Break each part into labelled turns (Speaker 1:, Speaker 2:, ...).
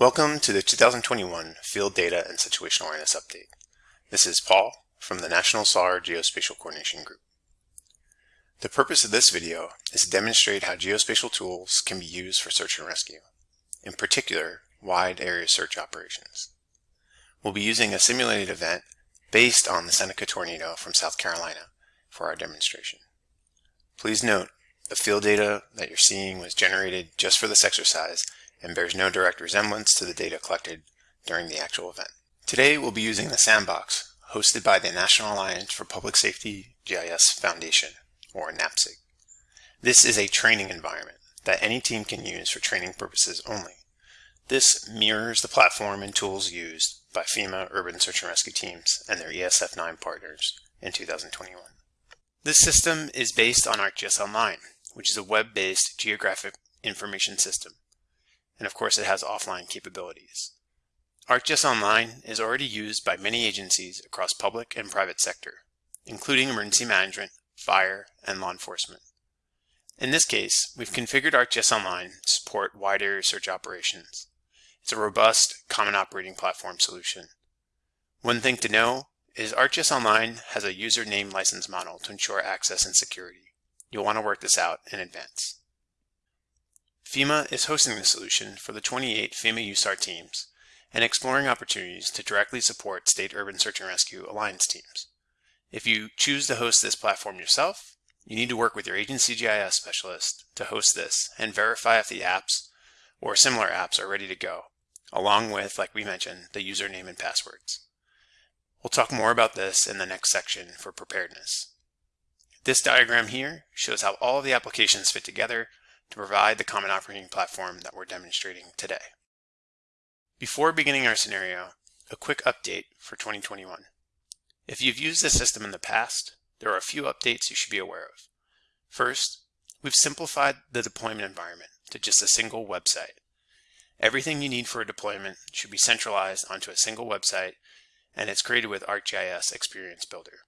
Speaker 1: Welcome to the 2021 Field Data and Situational Awareness Update. This is Paul from the National SAR Geospatial Coordination Group. The purpose of this video is to demonstrate how geospatial tools can be used for search and rescue, in particular, wide area search operations. We'll be using a simulated event based on the Seneca tornado from South Carolina for our demonstration. Please note, the field data that you're seeing was generated just for this exercise and bears no direct resemblance to the data collected during the actual event. Today we'll be using the Sandbox hosted by the National Alliance for Public Safety GIS Foundation, or NAPSG. This is a training environment that any team can use for training purposes only. This mirrors the platform and tools used by FEMA urban search and rescue teams and their ESF9 partners in 2021. This system is based on ArcGIS Online, which is a web-based geographic information system and of course it has offline capabilities. ArcGIS Online is already used by many agencies across public and private sector, including emergency management, fire, and law enforcement. In this case, we've configured ArcGIS Online to support wide area search operations. It's a robust, common operating platform solution. One thing to know is ArcGIS Online has a user name license model to ensure access and security. You'll want to work this out in advance. FEMA is hosting the solution for the 28 FEMA USAR teams and exploring opportunities to directly support state urban search and rescue alliance teams. If you choose to host this platform yourself, you need to work with your agency GIS specialist to host this and verify if the apps or similar apps are ready to go, along with, like we mentioned, the username and passwords. We'll talk more about this in the next section for preparedness. This diagram here shows how all of the applications fit together to provide the common operating platform that we're demonstrating today. Before beginning our scenario, a quick update for 2021. If you've used this system in the past, there are a few updates you should be aware of. First, we've simplified the deployment environment to just a single website. Everything you need for a deployment should be centralized onto a single website, and it's created with ArcGIS Experience Builder.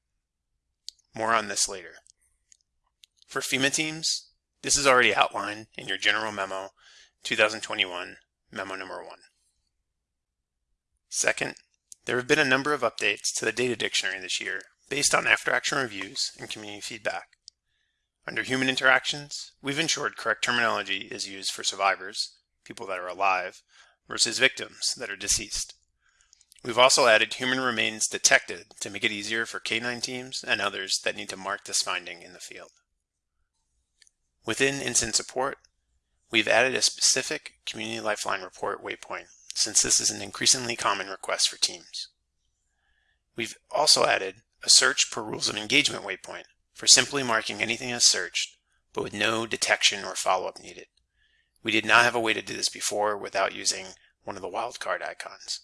Speaker 1: More on this later. For FEMA teams, this is already outlined in your general memo 2021 memo number one. Second, there have been a number of updates to the data dictionary this year based on after action reviews and community feedback. Under human interactions, we've ensured correct terminology is used for survivors, people that are alive, versus victims that are deceased. We've also added human remains detected to make it easier for K9 teams and others that need to mark this finding in the field. Within incident support, we've added a specific Community Lifeline report waypoint since this is an increasingly common request for teams. We've also added a search per rules of engagement waypoint for simply marking anything as searched, but with no detection or follow-up needed. We did not have a way to do this before without using one of the wildcard icons.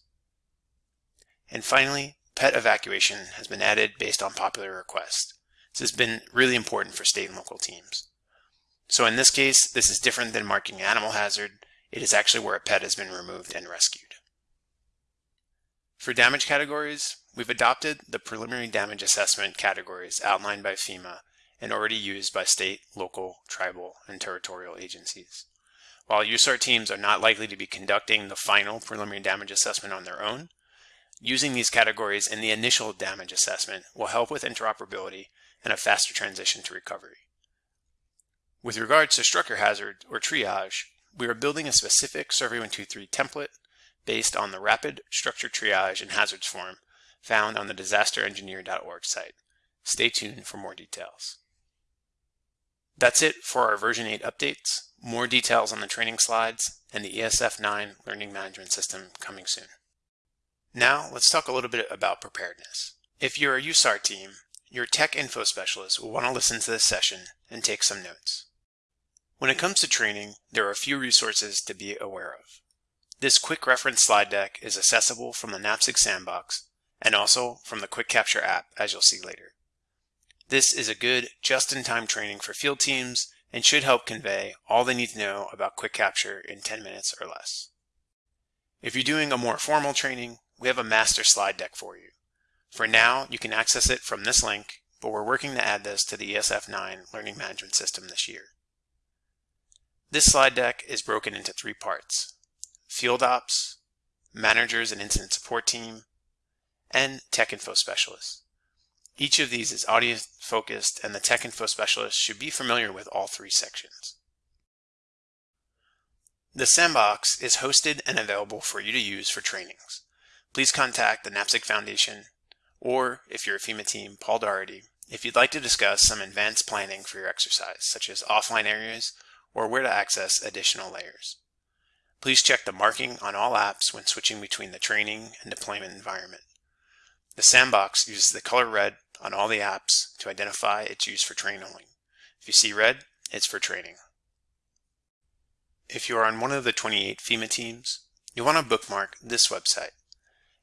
Speaker 1: And finally, pet evacuation has been added based on popular request. This has been really important for state and local teams. So in this case, this is different than marking animal hazard. It is actually where a pet has been removed and rescued. For damage categories, we've adopted the preliminary damage assessment categories outlined by FEMA and already used by state, local, tribal, and territorial agencies. While USAR teams are not likely to be conducting the final preliminary damage assessment on their own, using these categories in the initial damage assessment will help with interoperability and a faster transition to recovery. With regards to structure hazard or triage, we are building a specific Survey 123 template based on the rapid structure triage and hazards form found on the disasterengineer.org site. Stay tuned for more details. That's it for our version 8 updates. More details on the training slides and the ESF9 learning management system coming soon. Now let's talk a little bit about preparedness. If you're a USAR team, your tech info specialist will want to listen to this session and take some notes. When it comes to training, there are a few resources to be aware of. This quick reference slide deck is accessible from the NAPSG Sandbox and also from the Quick Capture app, as you'll see later. This is a good just-in-time training for field teams and should help convey all they need to know about Quick Capture in 10 minutes or less. If you're doing a more formal training, we have a master slide deck for you. For now, you can access it from this link, but we're working to add this to the ESF9 Learning Management System this year. This slide deck is broken into three parts, field ops, managers and incident support team, and tech info specialists. Each of these is audience focused and the tech info specialist should be familiar with all three sections. The sandbox is hosted and available for you to use for trainings. Please contact the NAPSG Foundation or, if you're a FEMA team, Paul Doherty, if you'd like to discuss some advanced planning for your exercise, such as offline areas or where to access additional layers. Please check the marking on all apps when switching between the training and deployment environment. The sandbox uses the color red on all the apps to identify its use for training only. If you see red, it's for training. If you are on one of the 28 FEMA teams, you'll want to bookmark this website.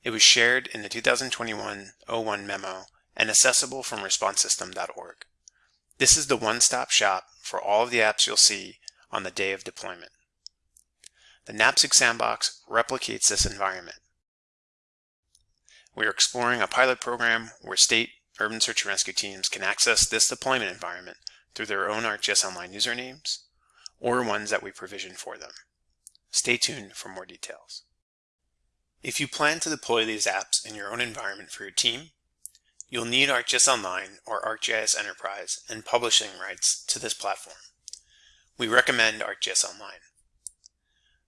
Speaker 1: It was shared in the 2021-01 memo and accessible from responsesystem.org. This is the one-stop shop for all of the apps you'll see on the day of deployment. The NAPSG Sandbox replicates this environment. We are exploring a pilot program where state urban search and rescue teams can access this deployment environment through their own ArcGIS Online usernames or ones that we provision for them. Stay tuned for more details. If you plan to deploy these apps in your own environment for your team, you'll need ArcGIS Online or ArcGIS Enterprise and publishing rights to this platform. We recommend ArcGIS Online.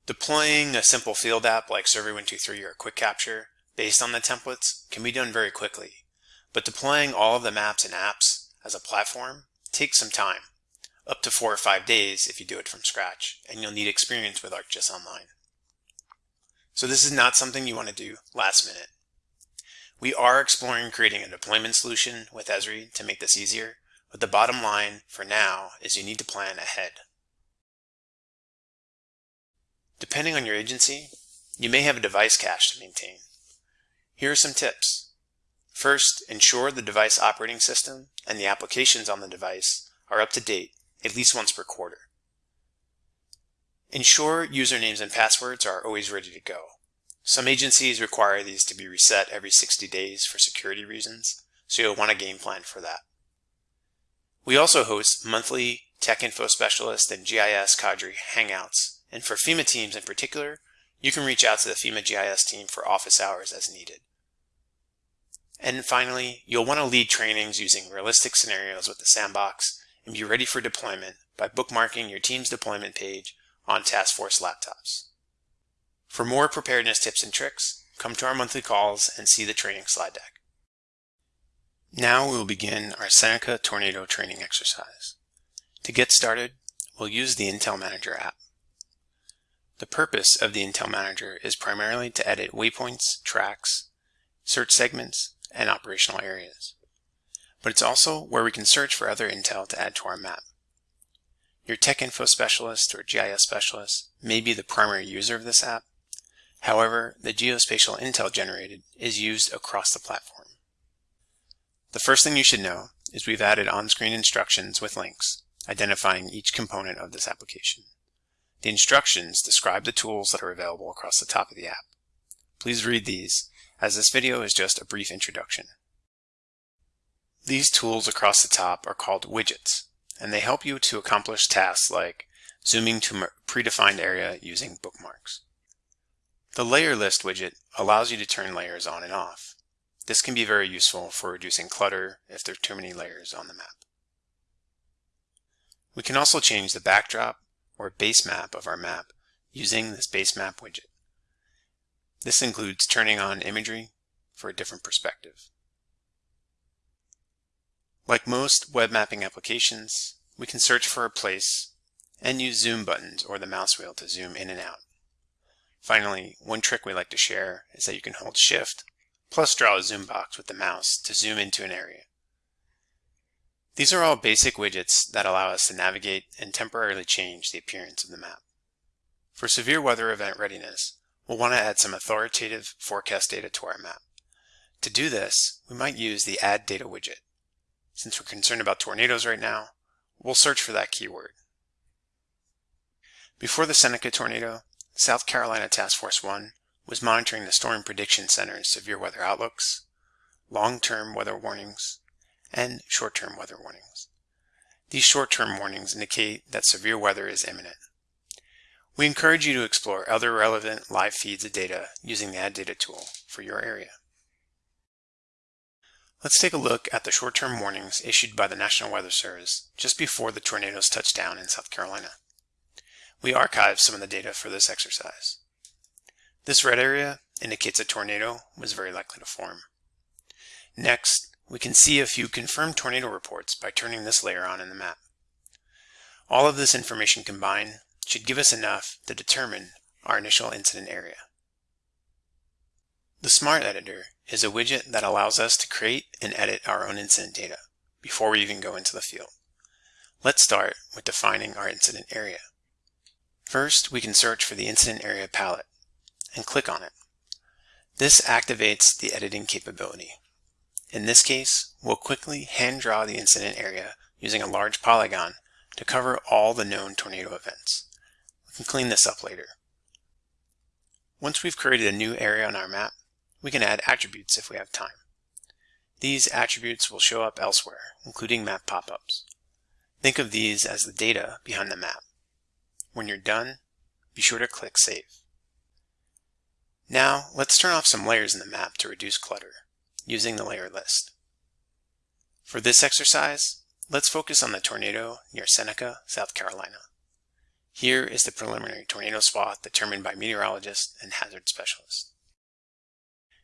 Speaker 1: Deploying a simple field app like Survey123 or Quick Capture based on the templates can be done very quickly but deploying all of the maps and apps as a platform takes some time, up to four or five days if you do it from scratch, and you'll need experience with ArcGIS Online. So this is not something you want to do last minute. We are exploring creating a deployment solution with Esri to make this easier, but the bottom line for now is you need to plan ahead. Depending on your agency, you may have a device cache to maintain. Here are some tips. First, ensure the device operating system and the applications on the device are up to date at least once per quarter. Ensure usernames and passwords are always ready to go. Some agencies require these to be reset every 60 days for security reasons, so you'll want a game plan for that. We also host monthly Tech Info Specialist and GIS Cadre Hangouts, and for FEMA teams in particular, you can reach out to the FEMA GIS team for office hours as needed. And finally, you'll want to lead trainings using realistic scenarios with the sandbox and be ready for deployment by bookmarking your team's deployment page on Task Force laptops. For more preparedness tips and tricks, come to our monthly calls and see the training slide deck. Now we will begin our Seneca Tornado training exercise. To get started, we'll use the Intel Manager app. The purpose of the Intel Manager is primarily to edit waypoints, tracks, search segments, and operational areas. But it's also where we can search for other intel to add to our map. Your tech info specialist or GIS specialist may be the primary user of this app. However, the geospatial intel generated is used across the platform. The first thing you should know is we've added on-screen instructions with links identifying each component of this application. The instructions describe the tools that are available across the top of the app. Please read these as this video is just a brief introduction. These tools across the top are called widgets, and they help you to accomplish tasks like zooming to a predefined area using bookmarks. The layer list widget allows you to turn layers on and off. This can be very useful for reducing clutter if there are too many layers on the map. We can also change the backdrop or base map of our map using this base map widget. This includes turning on imagery for a different perspective. Like most web mapping applications, we can search for a place and use zoom buttons or the mouse wheel to zoom in and out. Finally, one trick we like to share is that you can hold shift plus draw a zoom box with the mouse to zoom into an area. These are all basic widgets that allow us to navigate and temporarily change the appearance of the map. For severe weather event readiness, we'll want to add some authoritative forecast data to our map. To do this, we might use the Add Data widget. Since we're concerned about tornadoes right now, we'll search for that keyword. Before the Seneca tornado, South Carolina Task Force 1 was monitoring the Storm Prediction Center's severe weather outlooks, long-term weather warnings, and short-term weather warnings. These short-term warnings indicate that severe weather is imminent. We encourage you to explore other relevant live feeds of data using the Add Data tool for your area. Let's take a look at the short-term warnings issued by the National Weather Service just before the tornadoes touched down in South Carolina. We archived some of the data for this exercise. This red area indicates a tornado was very likely to form. Next, we can see a few confirmed tornado reports by turning this layer on in the map. All of this information combined should give us enough to determine our initial incident area. The Smart Editor is a widget that allows us to create and edit our own incident data before we even go into the field. Let's start with defining our incident area. First, we can search for the incident area palette and click on it. This activates the editing capability. In this case, we'll quickly hand draw the incident area using a large polygon to cover all the known tornado events. We can clean this up later. Once we've created a new area on our map, we can add attributes if we have time. These attributes will show up elsewhere, including map pop-ups. Think of these as the data behind the map. When you're done, be sure to click Save. Now, let's turn off some layers in the map to reduce clutter using the layer list. For this exercise, let's focus on the tornado near Seneca, South Carolina. Here is the preliminary tornado swath determined by meteorologists and hazard specialists.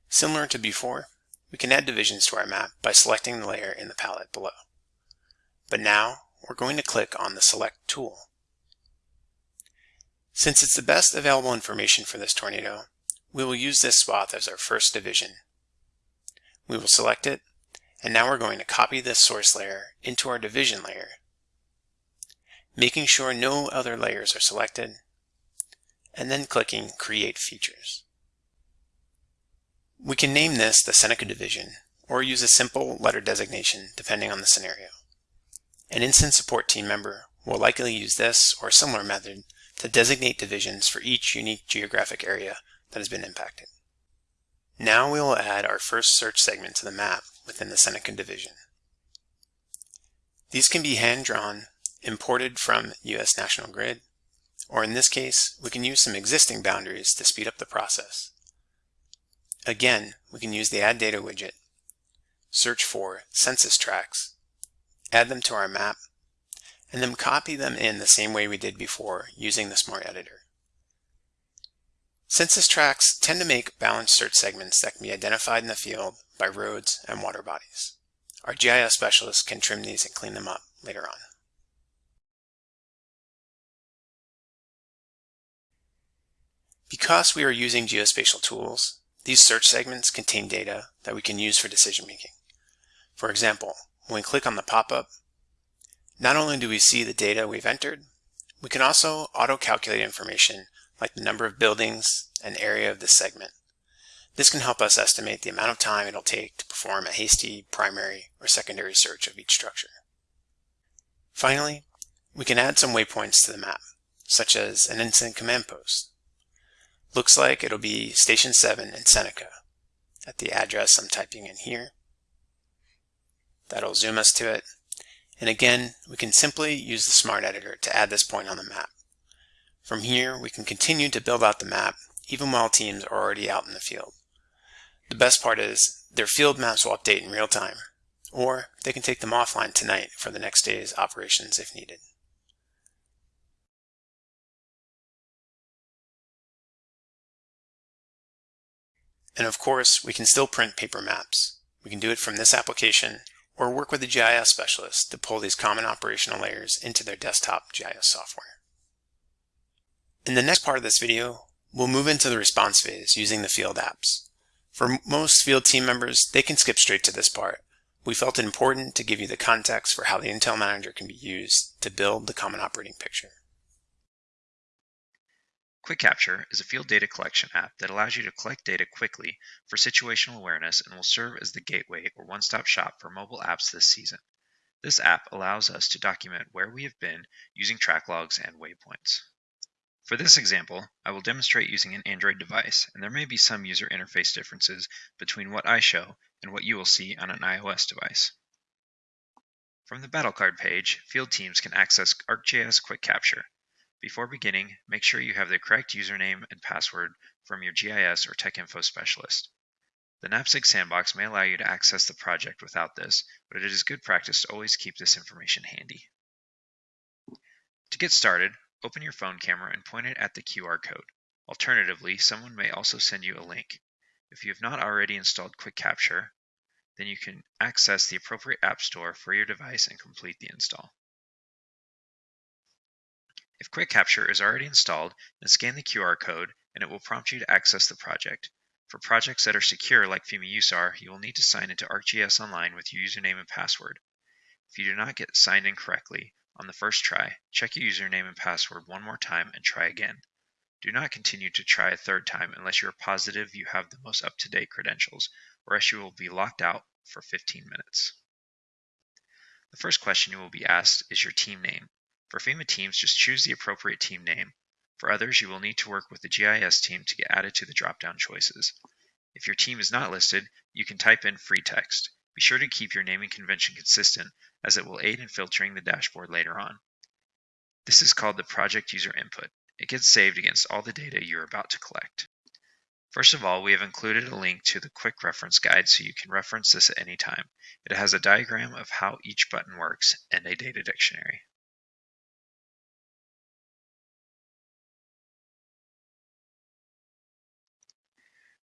Speaker 1: Similar to before, we can add divisions to our map by selecting the layer in the palette below. But now, we're going to click on the Select tool. Since it's the best available information for this tornado, we will use this swath as our first division we will select it, and now we're going to copy this source layer into our division layer, making sure no other layers are selected, and then clicking Create Features. We can name this the Seneca division, or use a simple letter designation depending on the scenario. An incident support team member will likely use this or similar method to designate divisions for each unique geographic area that has been impacted. Now we will add our first search segment to the map within the Seneca division. These can be hand-drawn, imported from US National Grid, or in this case, we can use some existing boundaries to speed up the process. Again, we can use the Add Data widget, search for census tracts, add them to our map, and then copy them in the same way we did before using the Smart Editor. Census tracts tend to make balanced search segments that can be identified in the field by roads and water bodies. Our GIS specialists can trim these and clean them up later on. Because we are using geospatial tools, these search segments contain data that we can use for decision making. For example, when we click on the pop-up, not only do we see the data we've entered, we can also auto-calculate information like the number of buildings and area of this segment. This can help us estimate the amount of time it'll take to perform a hasty primary or secondary search of each structure. Finally, we can add some waypoints to the map, such as an incident command post. Looks like it'll be Station 7 in Seneca at the address I'm typing in here. That'll zoom us to it. And again, we can simply use the Smart Editor to add this point on the map. From here, we can continue to build out the map even while teams are already out in the field. The best part is their field maps will update in real time, or they can take them offline tonight for the next day's operations if needed. And of course, we can still print paper maps. We can do it from this application or work with a GIS specialist to pull these common operational layers into their desktop GIS software. In the next part of this video, we'll move into the response phase using the field apps. For most field team members, they can skip straight to this part. We felt it important to give you the context for how the Intel Manager can be used to build the common operating picture.
Speaker 2: Quick Capture is a field data collection app that allows you to collect data quickly for situational awareness and will serve as the gateway or one-stop shop for mobile apps this season. This app allows us to document where we have been using track logs and waypoints. For this example, I will demonstrate using an Android device, and there may be some user interface differences between what I show and what you will see on an iOS device. From the battle card page, field teams can access ArcGIS Quick Capture. Before beginning, make sure you have the correct username and password from your GIS or TechInfo specialist. The NAPSG sandbox may allow you to access the project without this, but it is good practice to always keep this information handy. To get started, open your phone camera and point it at the QR code. Alternatively, someone may also send you a link. If you have not already installed Quick Capture, then you can access the appropriate app store for your device and complete the install. If Quick Capture is already installed, then scan the QR code and it will prompt you to access the project. For projects that are secure like FEMA USAR, you will need to sign into ArcGIS Online with your username and password. If you do not get signed in correctly on the first try, check your username and password one more time and try again. Do not continue to try a third time unless you are positive you have the most up-to-date credentials, or else you will be locked out for 15 minutes. The first question you will be asked is your team name. For FEMA teams, just choose the appropriate team name. For others, you will need to work with the GIS team to get added to the drop-down choices. If your team is not listed, you can type in free text. Be sure to keep your naming convention consistent as it will aid in filtering the dashboard later on. This is called the project user input. It gets saved against all the data you're about to collect. First of all, we have included a link to the quick reference guide so you can reference this at any time. It has a diagram of how each button works and a data dictionary.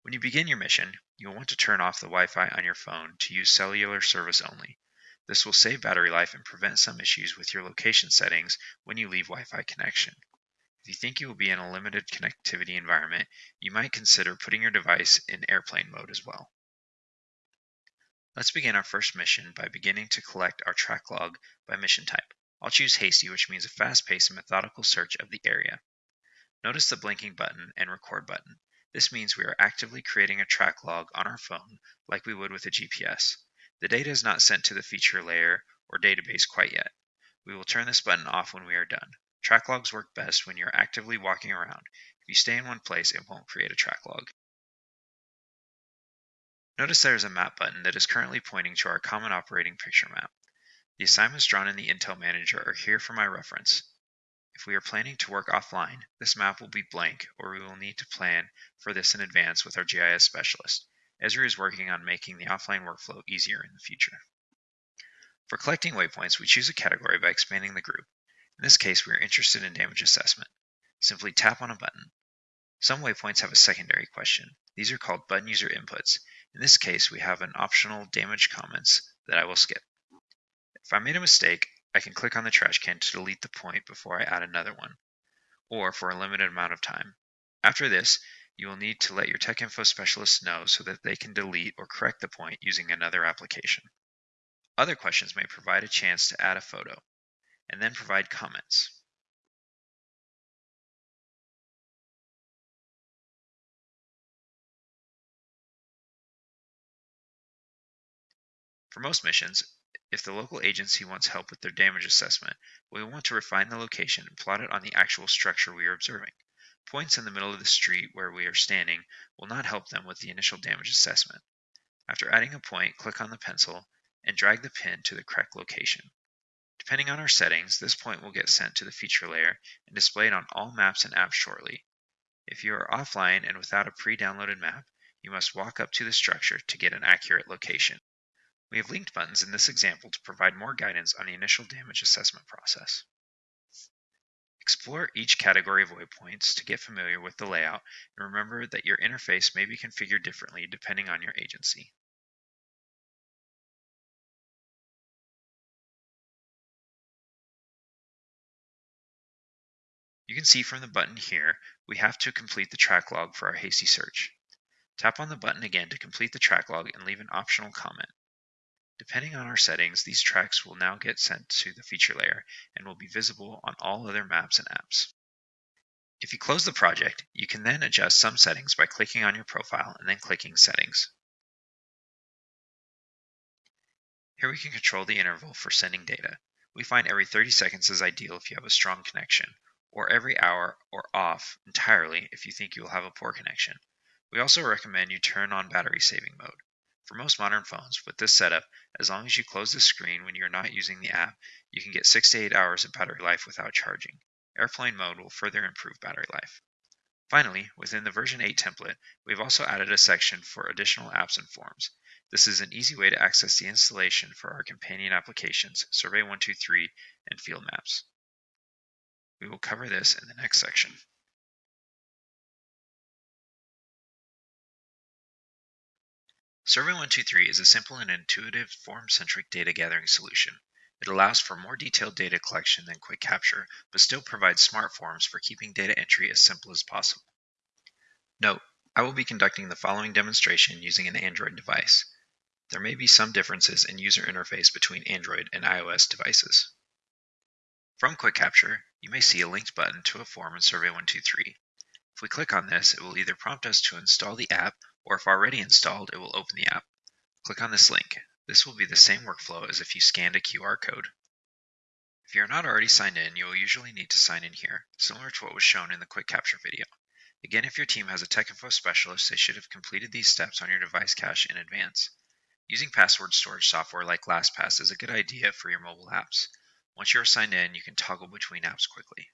Speaker 2: When you begin your mission, you'll want to turn off the Wi-Fi on your phone to use cellular service only. This will save battery life and prevent some issues with your location settings when you leave Wi-Fi connection. If you think you will be in a limited connectivity environment, you might consider putting your device in airplane mode as well. Let's begin our first mission by beginning to collect our track log by mission type. I'll choose hasty, which means a fast-paced and methodical search of the area. Notice the blinking button and record button. This means we are actively creating a track log on our phone like we would with a GPS. The data is not sent to the feature layer or database quite yet. We will turn this button off when we are done. Track logs work best when you're actively walking around. If you stay in one place, it won't create a track log. Notice there is a map button that is currently pointing to our common operating picture map. The assignments drawn in the Intel Manager are here for my reference. If we are planning to work offline, this map will be blank or we will need to plan for this in advance with our GIS specialist. Esri is working on making the offline workflow easier in the future. For collecting waypoints, we choose a category by expanding the group. In this case, we are interested in damage assessment. Simply tap on a button. Some waypoints have a secondary question. These are called button user inputs. In this case, we have an optional damage comments that I will skip. If I made a mistake, I can click on the trash can to delete the point before I add another one, or for a limited amount of time. After this, you will need to let your TechInfo specialist know so that they can delete or correct the point using another application. Other questions may provide a chance to add a photo, and then provide comments. For most missions, if the local agency wants help with their damage assessment, we want to refine the location and plot it on the actual structure we are observing. Points in the middle of the street where we are standing will not help them with the initial damage assessment. After adding a point, click on the pencil and drag the pin to the correct location. Depending on our settings, this point will get sent to the feature layer and displayed on all maps and apps shortly. If you are offline and without a pre-downloaded map, you must walk up to the structure to get an accurate location. We have linked buttons in this example to provide more guidance on the initial damage assessment process. Explore each category of waypoints to get familiar with the layout and remember that your interface may be configured differently depending on your agency. You can see from the button here, we have to complete the track log for our hasty search. Tap on the button again to complete the track log and leave an optional comment. Depending on our settings, these tracks will now get sent to the feature layer and will be visible on all other maps and apps. If you close the project, you can then adjust some settings by clicking on your profile and then clicking Settings. Here we can control the interval for sending data. We find every 30 seconds is ideal if you have a strong connection, or every hour or off entirely if you think you will have a poor connection. We also recommend you turn on battery saving mode. For most modern phones, with this setup, as long as you close the screen when you're not using the app, you can get 6 to 8 hours of battery life without charging. Airplane mode will further improve battery life. Finally, within the version 8 template, we've also added a section for additional apps and forms. This is an easy way to access the installation for our companion applications, Survey123 and Field Maps. We will cover this in the next section. Survey123 is a simple and intuitive form-centric data gathering solution. It allows for more detailed data collection than Quick Capture, but still provides smart forms for keeping data entry as simple as possible. Note, I will be conducting the following demonstration using an Android device. There may be some differences in user interface between Android and iOS devices. From Quick Capture, you may see a linked button to a form in Survey123. If we click on this, it will either prompt us to install the app or if already installed, it will open the app. Click on this link. This will be the same workflow as if you scanned a QR code. If you are not already signed in, you will usually need to sign in here, similar to what was shown in the quick capture video. Again, if your team has a tech info specialist, they should have completed these steps on your device cache in advance. Using password storage software like LastPass is a good idea for your mobile apps. Once you are signed in, you can toggle between apps quickly.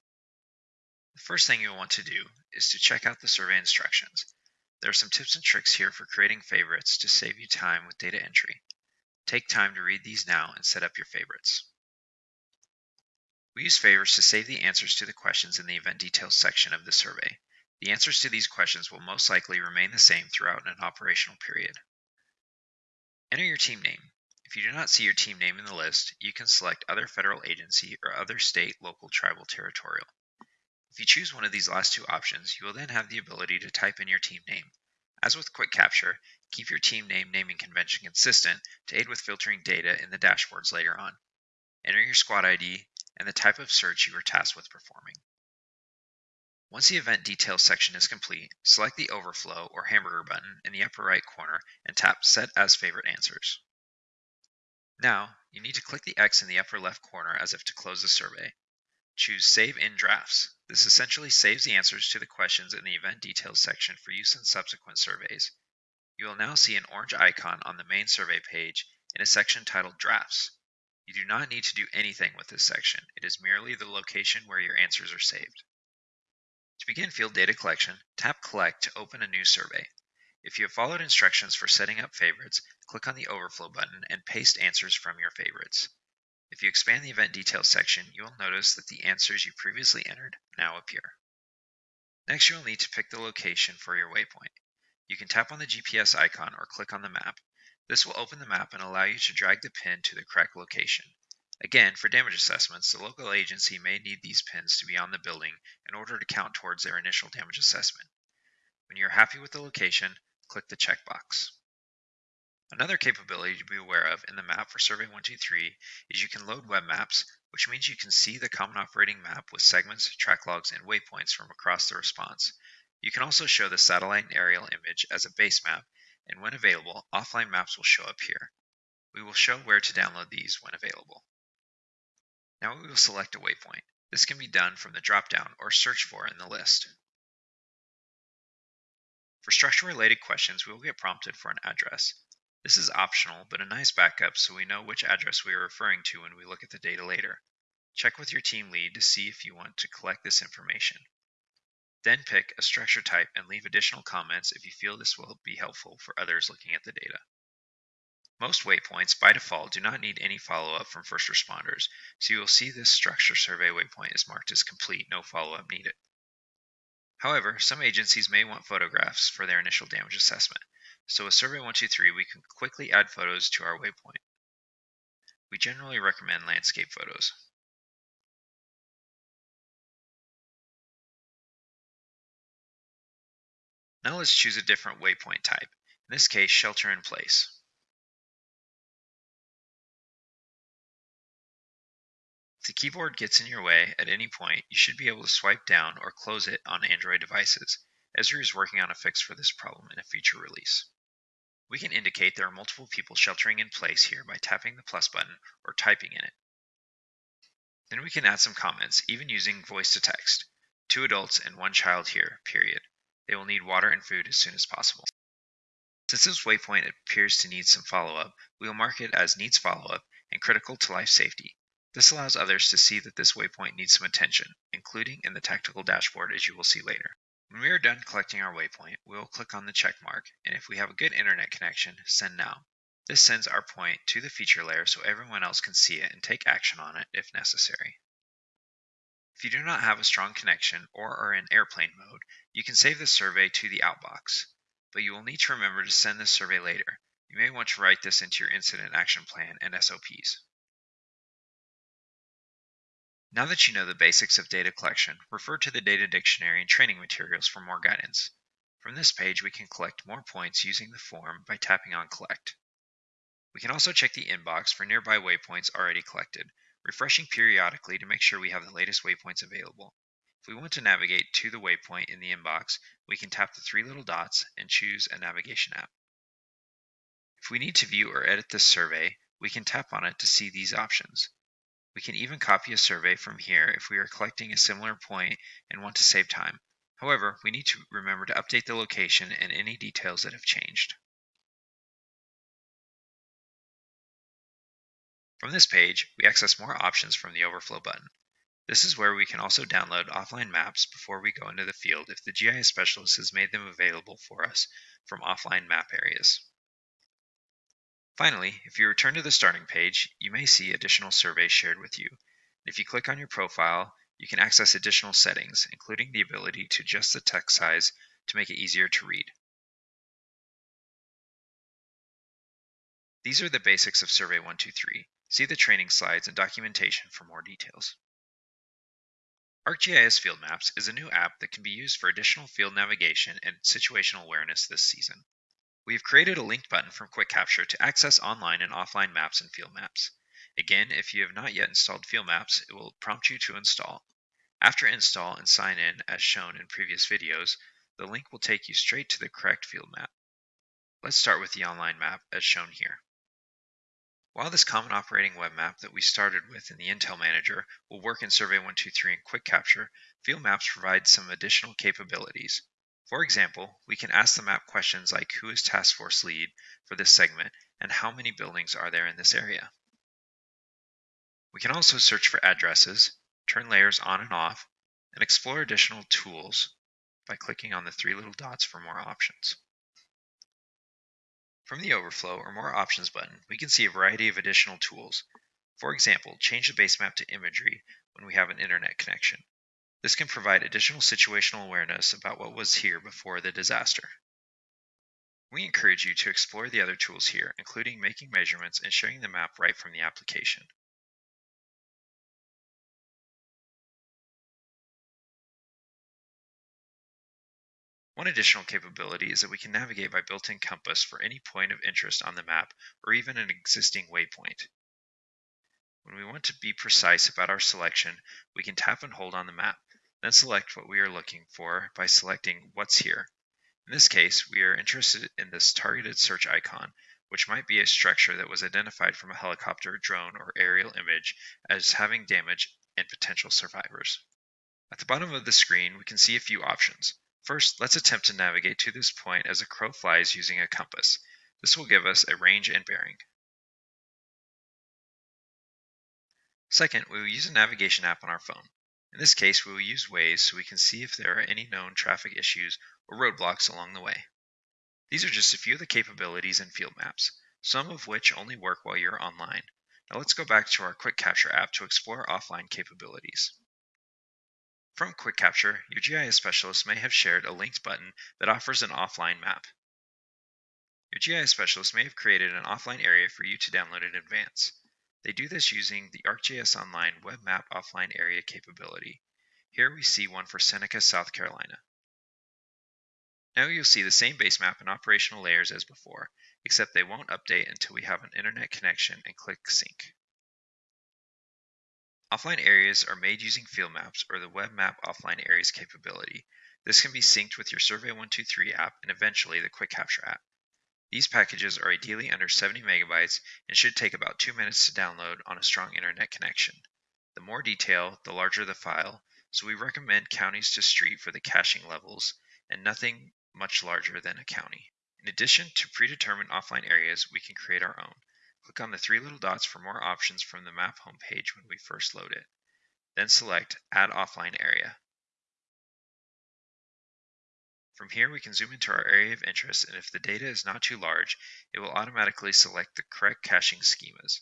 Speaker 2: The first thing you'll want to do is to check out the survey instructions. There are some tips and tricks here for creating favorites to save you time with data entry. Take time to read these now and set up your favorites. We use favorites to save the answers to the questions in the event details section of the survey. The answers to these questions will most likely remain the same throughout an operational period. Enter your team name. If you do not see your team name in the list, you can select other federal agency or other state, local, tribal, territorial. If you choose one of these last two options, you will then have the ability to type in your team name. As with Quick Capture, keep your team name naming convention consistent to aid with filtering data in the dashboards later on. Enter your squad ID and the type of search you are tasked with performing. Once the event details section is complete, select the overflow or hamburger button in the upper right corner and tap Set as Favorite Answers. Now, you need to click the X in the upper left corner as if to close the survey. Choose Save in Drafts. This essentially saves the answers to the questions in the event details section for use in subsequent surveys. You will now see an orange icon on the main survey page in a section titled Drafts. You do not need to do anything with this section. It is merely the location where your answers are saved. To begin field data collection, tap Collect to open a new survey. If you have followed instructions for setting up favorites, click on the Overflow button and paste answers from your favorites. If you expand the event details section, you will notice that the answers you previously entered now appear. Next, you will need to pick the location for your waypoint. You can tap on the GPS icon or click on the map. This will open the map and allow you to drag the pin to the correct location. Again, for damage assessments, the local agency may need these pins to be on the building in order to count towards their initial damage assessment. When you are happy with the location, click the checkbox. Another capability to be aware of in the map for Survey 123 is you can load web maps, which means you can see the common operating map with segments, track logs, and waypoints from across the response. You can also show the satellite and aerial image as a base map, and when available, offline maps will show up here. We will show where to download these when available. Now we will select a waypoint. This can be done from the drop-down or search for in the list. For structure-related questions, we will get prompted for an address. This is optional, but a nice backup so we know which address we are referring to when we look at the data later. Check with your team lead to see if you want to collect this information. Then pick a structure type and leave additional comments if you feel this will be helpful for others looking at the data. Most waypoints, by default, do not need any follow-up from first responders, so you will see this structure survey waypoint is marked as complete, no follow-up needed. However, some agencies may want photographs for their initial damage assessment. So with Survey 123, we can quickly add photos to our waypoint. We generally recommend landscape photos. Now let's choose a different waypoint type, in this case shelter in place. If the keyboard gets in your way at any point, you should be able to swipe down or close it on Android devices. Esri is working on a fix for this problem in a future release. We can indicate there are multiple people sheltering in place here by tapping the plus button or typing in it. Then we can add some comments, even using voice to text. Two adults and one child here, period. They will need water and food as soon as possible. Since this waypoint appears to need some follow-up, we will mark it as needs follow-up and critical to life safety. This allows others to see that this waypoint needs some attention, including in the tactical dashboard as you will see later. When we are done collecting our waypoint, we will click on the check mark, and if we have a good internet connection, send now. This sends our point to the feature layer so everyone else can see it and take action on it if necessary. If you do not have a strong connection or are in airplane mode, you can save the survey to the outbox, but you will need to remember to send this survey later. You may want to write this into your incident action plan and SOPs. Now that you know the basics of data collection, refer to the data dictionary and training materials for more guidance. From this page, we can collect more points using the form by tapping on Collect. We can also check the inbox for nearby waypoints already collected, refreshing periodically to make sure we have the latest waypoints available. If we want to navigate to the waypoint in the inbox, we can tap the three little dots and choose a navigation app. If we need to view or edit this survey, we can tap on it to see these options. We can even copy a survey from here if we are collecting a similar point and want to save time. However, we need to remember to update the location and any details that have changed. From this page, we access more options from the Overflow button. This is where we can also download offline maps before we go into the field if the GIS specialist has made them available for us from offline map areas. Finally, if you return to the starting page, you may see additional surveys shared with you. If you click on your profile, you can access additional settings, including the ability to adjust the text size to make it easier to read. These are the basics of Survey 123. See the training slides and documentation for more details. ArcGIS Field Maps is a new app that can be used for additional field navigation and situational awareness this season. We have created a link button from Quick Capture to access online and offline maps and field maps. Again, if you have not yet installed Field Maps, it will prompt you to install. After install and sign in as shown in previous videos, the link will take you straight to the correct field map. Let's start with the online map as shown here. While this common operating web map that we started with in the Intel Manager will work in Survey 123 and Quick Capture, Field Maps provide some additional capabilities. For example, we can ask the map questions like who is task force lead for this segment and how many buildings are there in this area. We can also search for addresses, turn layers on and off, and explore additional tools by clicking on the three little dots for more options. From the Overflow or More Options button, we can see a variety of additional tools. For example, change the base map to imagery when we have an internet connection. This can provide additional situational awareness about what was here before the disaster. We encourage you to explore the other tools here, including making measurements and sharing the map right from the application. One additional capability is that we can navigate by built-in compass for any point of interest on the map or even an existing waypoint. When we want to be precise about our selection, we can tap and hold on the map. Then select what we are looking for by selecting What's Here. In this case, we are interested in this targeted search icon, which might be a structure that was identified from a helicopter, drone, or aerial image as having damage and potential survivors. At the bottom of the screen, we can see a few options. First, let's attempt to navigate to this point as a crow flies using a compass. This will give us a range and bearing. Second, we will use a navigation app on our phone. In this case, we will use Waze so we can see if there are any known traffic issues or roadblocks along the way. These are just a few of the capabilities in field maps, some of which only work while you're online. Now let's go back to our Quick Capture app to explore offline capabilities. From Quick Capture, your GIS specialist may have shared a linked button that offers an offline map. Your GIS specialist may have created an offline area for you to download in advance. They do this using the ArcGIS Online Web Map Offline Area capability. Here we see one for Seneca, South Carolina. Now you'll see the same base map and operational layers as before, except they won't update until we have an internet connection and click Sync. Offline areas are made using field maps or the Web Map Offline Areas capability. This can be synced with your Survey 123 app and eventually the Quick Capture app. These packages are ideally under 70 megabytes and should take about 2 minutes to download on a strong internet connection. The more detail, the larger the file, so we recommend counties to street for the caching levels and nothing much larger than a county. In addition to predetermined offline areas, we can create our own. Click on the three little dots for more options from the map homepage when we first load it. Then select Add Offline Area. From here, we can zoom into our area of interest, and if the data is not too large, it will automatically select the correct caching schemas.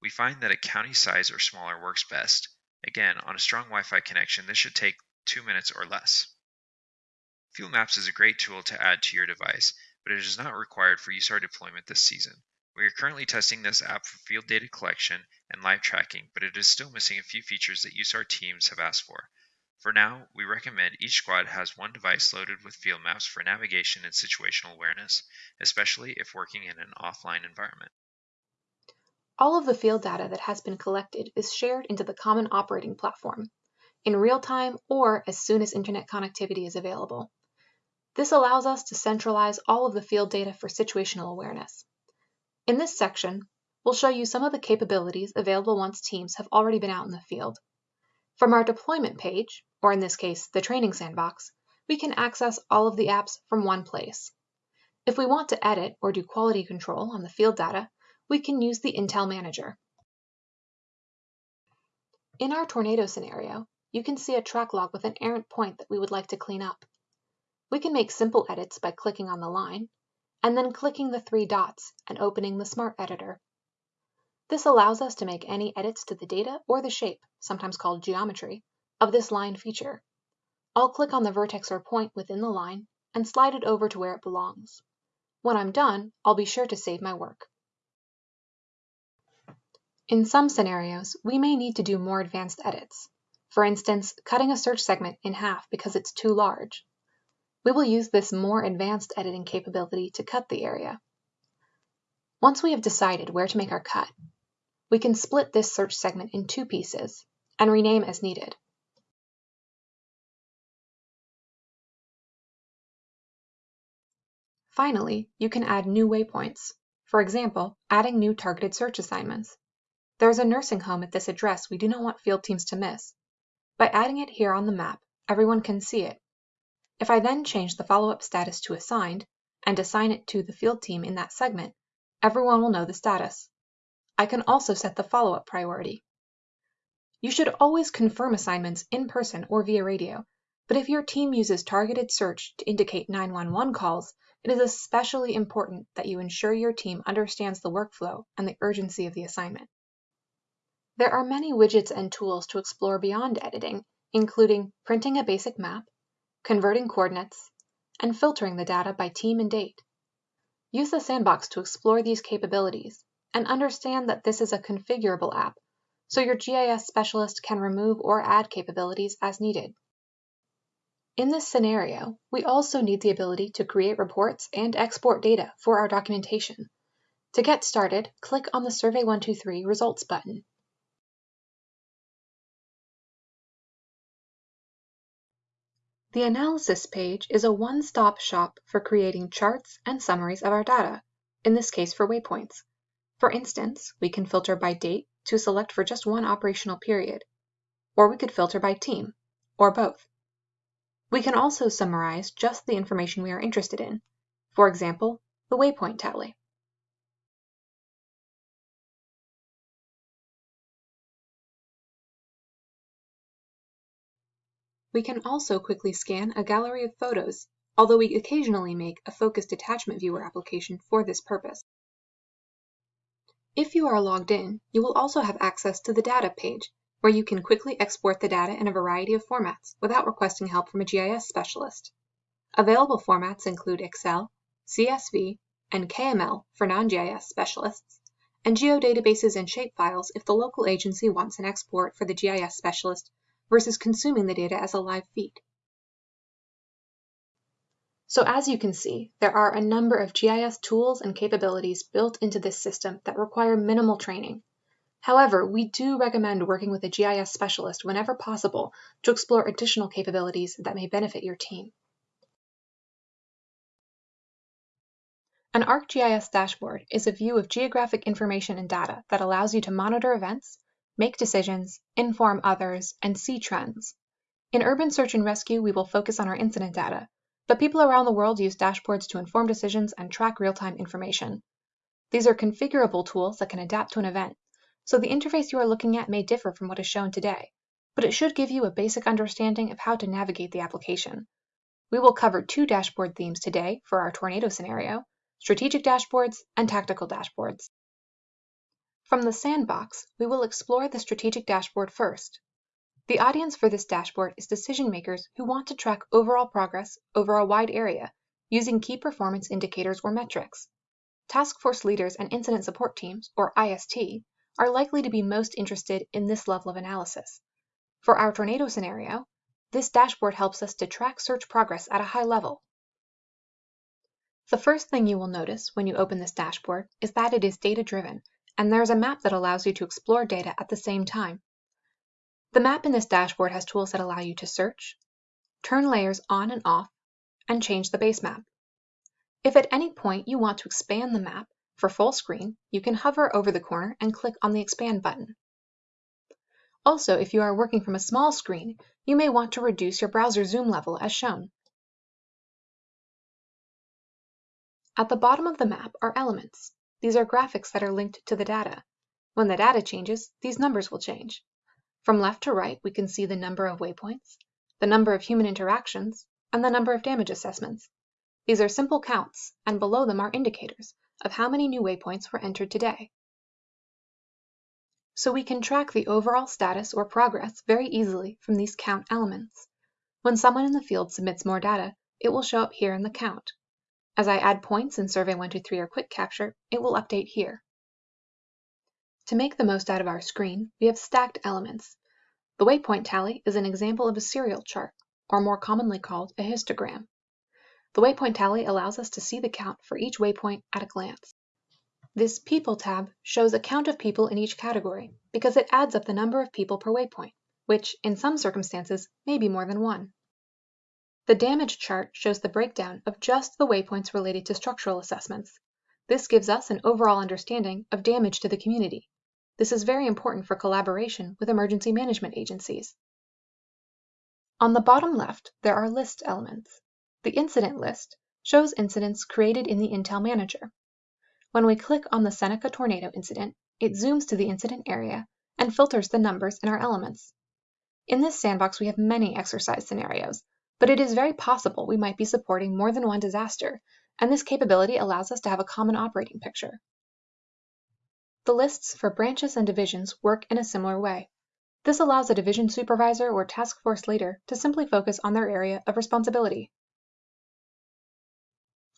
Speaker 2: We find that a county size or smaller works best. Again, on a strong Wi-Fi connection, this should take two minutes or less. Field Maps is a great tool to add to your device, but it is not required for USAR deployment this season. We are currently testing this app for field data collection and live tracking, but it is still missing a few features that USAR teams have asked for. For now, we recommend each squad has one device loaded with field maps for navigation and situational awareness, especially if working in an offline environment.
Speaker 3: All of the field data that has been collected is shared into the common operating platform, in real time or as soon as internet connectivity is available. This allows us to centralize all of the field data for situational awareness. In this section, we'll show you some of the capabilities available once teams have already been out in the field. From our deployment page, or in this case, the training sandbox, we can access all of the apps from one place. If we want to edit or do quality control on the field data, we can use the Intel Manager. In our tornado scenario, you can see a track log with an errant point that we would like to clean up. We can make simple edits by clicking on the line, and then clicking the three dots and opening the Smart Editor. This allows us to make any edits to the data or the shape, sometimes called geometry, of this line feature. I'll click on the vertex or point within the line and slide it over to where it belongs. When I'm done, I'll be sure to save my work. In some scenarios, we may need to do more advanced edits. For instance, cutting a search segment in half because it's too large. We will use this more advanced editing capability to cut the area. Once we have decided where to make our cut, we can split this search segment in two pieces and rename as needed. Finally, you can add new waypoints. For example, adding new targeted search assignments. There is a nursing home at this address we do not want field teams to miss. By adding it here on the map, everyone can see it. If I then change the follow-up status to assigned and assign it to the field team in that segment, everyone will know the status. I can also set the follow-up priority. You should always confirm assignments in person or via radio, but if your team uses targeted search to indicate 911 calls, it is especially important that you ensure your team understands the workflow and the urgency of the assignment. There are many widgets and tools to explore beyond editing, including printing a basic map, converting coordinates, and filtering the data by team and date. Use the sandbox to explore these capabilities and understand that this is a configurable app, so your GIS specialist can remove or add capabilities as needed. In this scenario, we also need the ability to create reports and export data for our documentation. To get started, click on the Survey123 Results button. The Analysis page is a one-stop shop for creating charts and summaries of our data, in this case for waypoints. For instance, we can filter by date to select for just one operational period, or we could filter by team, or both. We can also summarize just the information we are interested in, for example, the waypoint tally. We can also quickly scan a gallery of photos, although we occasionally make a focused attachment viewer application for this purpose. If you are logged in, you will also have access to the Data page, where you can quickly export the data in a variety of formats without requesting help from a GIS specialist. Available formats include Excel, CSV, and KML for non-GIS specialists, and geodatabases and shapefiles if the local agency wants an export for the GIS specialist versus consuming the data as a live feed. So as you can see, there are a number of GIS tools and capabilities built into this system that require minimal training However, we do recommend working with a GIS specialist whenever possible to explore additional capabilities that may benefit your team. An ArcGIS dashboard is a view of geographic information and data that allows you to monitor events, make decisions, inform others, and see trends. In urban search and rescue, we will focus on our incident data, but people around the world use dashboards to inform decisions and track real-time information. These are configurable tools that can adapt to an event, so the interface you are looking at may differ from what is shown today, but it should give you a basic understanding of how to navigate the application. We will cover two dashboard themes today for our tornado scenario, strategic dashboards and tactical dashboards. From the sandbox, we will explore the strategic dashboard first. The audience for this dashboard is decision makers who want to track overall progress over a wide area using key performance indicators or metrics. Task force leaders and incident support teams, or IST, are likely to be most interested in this level of analysis. For our tornado scenario, this dashboard helps us to track search progress at a high level. The first thing you will notice when you open this dashboard is that it is data-driven and there's a map that allows you to explore data at the same time. The map in this dashboard has tools that allow you to search, turn layers on and off, and change the base map. If at any point you want to expand the map for full screen, you can hover over the corner and click on the Expand button. Also, if you are working from a small screen, you may want to reduce your browser zoom level as shown. At the bottom of the map are elements. These are graphics that are linked to the data. When the data changes, these numbers will change. From left to right, we can see the number of waypoints, the number of human interactions, and the number of damage assessments. These are simple counts, and below them are indicators of how many new waypoints were entered today. So we can track the overall status or progress very easily from these count elements. When someone in the field submits more data, it will show up here in the count. As I add points in Survey 123 or Quick Capture, it will update here. To make the most out of our screen, we have stacked elements. The waypoint tally is an example of a serial chart, or more commonly called a histogram. The waypoint tally allows us to see the count for each waypoint at a glance. This People tab shows a count of people in each category because it adds up the number of people per waypoint, which, in some circumstances, may be more than one. The damage chart shows the breakdown of just the waypoints related to structural assessments. This gives us an overall understanding of damage to the community. This is very important for collaboration with emergency management agencies. On the bottom left, there are list elements. The incident list shows incidents created in the Intel Manager. When we click on the Seneca tornado incident, it zooms to the incident area and filters the numbers in our elements. In this sandbox, we have many exercise scenarios, but it is very possible we might be supporting more than one disaster, and this capability allows us to have a common operating picture. The lists for branches and divisions work in a similar way. This allows a division supervisor or task force leader to simply focus on their area of responsibility.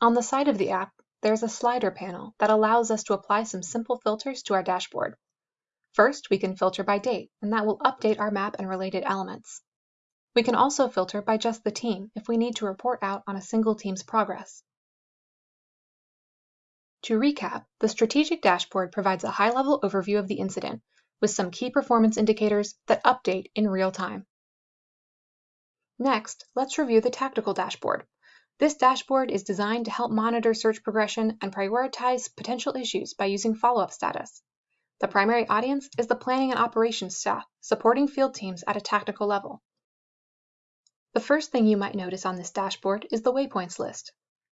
Speaker 3: On the side of the app, there's a slider panel that allows us to apply some simple filters to our dashboard. First, we can filter by date, and that will update our map and related elements. We can also filter by just the team if we need to report out on a single team's progress. To recap, the strategic dashboard provides a high-level overview of the incident with some key performance indicators that update in real time. Next, let's review the tactical dashboard. This dashboard is designed to help monitor search progression and prioritize potential issues by using follow-up status. The primary audience is the planning and operations staff, supporting field teams at a tactical level. The first thing you might notice on this dashboard is the waypoints list.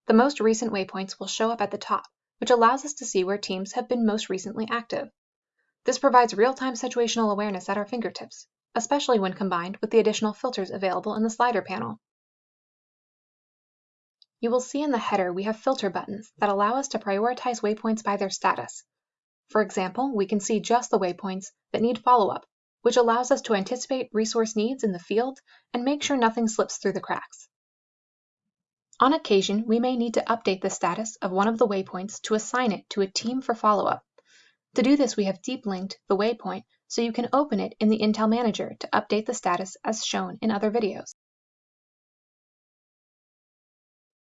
Speaker 3: The most recent waypoints will show up at the top, which allows us to see where teams have been most recently active. This provides real-time situational awareness at our fingertips, especially when combined with the additional filters available in the slider panel. You will see in the header we have filter buttons that allow us to prioritize waypoints by their status. For example, we can see just the waypoints that need follow-up which allows us to anticipate resource needs in the field and make sure nothing slips through the cracks. On occasion, we may need to update the status of one of the waypoints to assign it to a team for follow-up. To do this, we have deep linked the waypoint so you can open it in the Intel Manager to update the status as shown in other videos.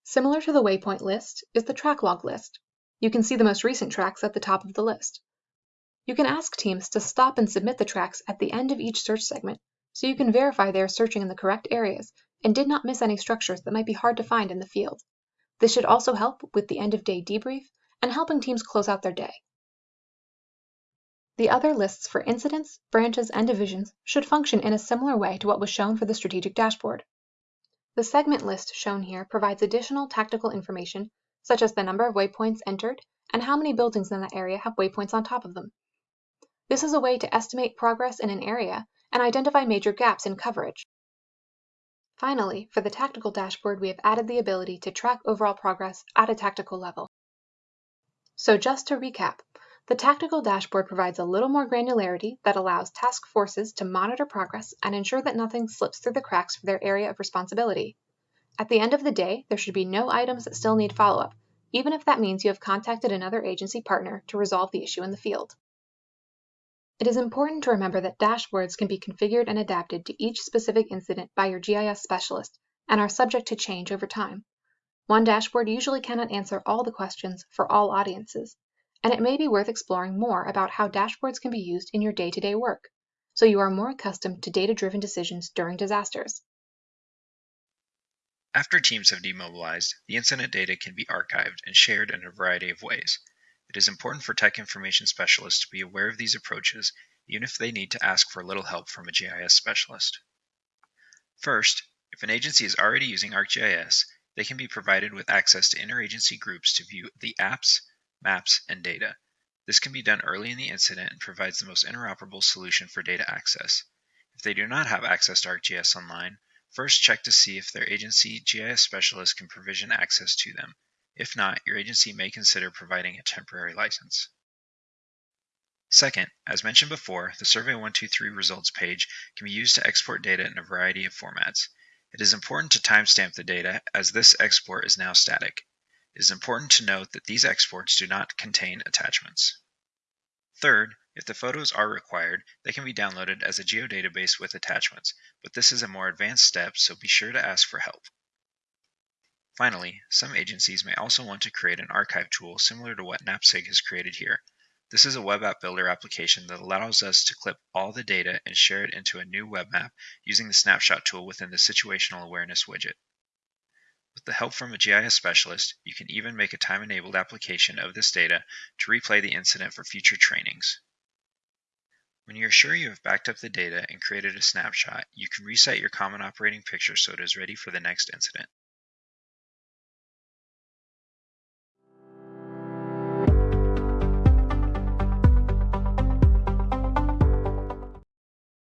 Speaker 3: Similar to the waypoint list is the track log list. You can see the most recent tracks at the top of the list. You can ask teams to stop and submit the tracks at the end of each search segment so you can verify they are searching in the correct areas and did not miss any structures that might be hard to find in the field. This should also help with the end of day debrief and helping teams close out their day. The other lists for incidents, branches, and divisions should function in a similar way to what was shown for the strategic dashboard. The segment list shown here provides additional tactical information such as the number of waypoints entered and how many buildings in that area have waypoints on top of them. This is a way to estimate progress in an area and identify major gaps in coverage. Finally, for the tactical dashboard, we have added the ability to track overall progress at a tactical level. So just to recap, the tactical dashboard provides a little more granularity that allows task forces to monitor progress and ensure that nothing slips through the cracks for their area of responsibility. At the end of the day, there should be no items that still need follow-up, even if that means you have contacted another agency partner to resolve the issue in the field. It is important to remember that dashboards can be configured and adapted to each specific incident by your GIS specialist and are subject to change over time. One dashboard usually cannot answer all the questions for all audiences, and it may be worth exploring more about how dashboards can be used in your day-to-day -day work, so you are more accustomed to data-driven decisions during disasters.
Speaker 2: After teams have demobilized, the incident data can be archived and shared in a variety of ways. It is important for tech information specialists to be aware of these approaches, even if they need to ask for a little help from a GIS specialist. First, if an agency is already using ArcGIS, they can be provided with access to interagency groups to view the apps, maps, and data. This can be done early in the incident and provides the most interoperable solution for data access. If they do not have access to ArcGIS Online, First, check to see if their agency GIS specialist can provision access to them. If not, your agency may consider providing a temporary license. Second, as mentioned before, the Survey 123 results page can be used to export data in a variety of formats. It is important to timestamp the data as this export is now static. It is important to note that these exports do not contain attachments. Third, if the photos are required, they can be downloaded as a geodatabase with attachments, but this is a more advanced step, so be sure to ask for help. Finally, some agencies may also want to create an archive tool similar to what NAPSG has created here. This is a web app builder application that allows us to clip all the data and share it into a new web map using the snapshot tool within the situational awareness widget. With the help from a GIS specialist, you can even make a time-enabled application of this data to replay the incident for future trainings. When you are sure you have backed up the data and created a snapshot, you can reset your common operating picture so it is ready for the next incident.